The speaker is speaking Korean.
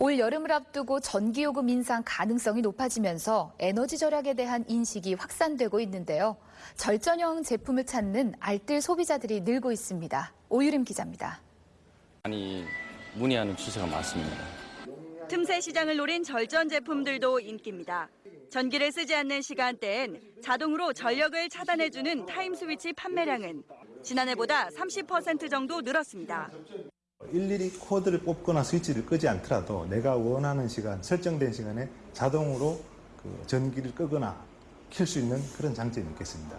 올 여름을 앞두고 전기요금 인상 가능성이 높아지면서 에너지 절약에 대한 인식이 확산되고 있는데요. 절전형 제품을 찾는 알뜰 소비자들이 늘고 있습니다. 오유림 기자입니다. 많이 문의하는 추세가 많습니다. 틈새 시장을 노린 절전 제품들도 인기입니다. 전기를 쓰지 않는 시간대엔 자동으로 전력을 차단해주는 타임 스위치 판매량은 지난해보다 30% 정도 늘었습니다. 일일이 코드를 뽑거나 스위치를 끄지 않더라도 내가 원하는 시간, 설정된 시간에 자동으로 그 전기를 끄거나 켤수 있는 그런 장점이 있겠습니다.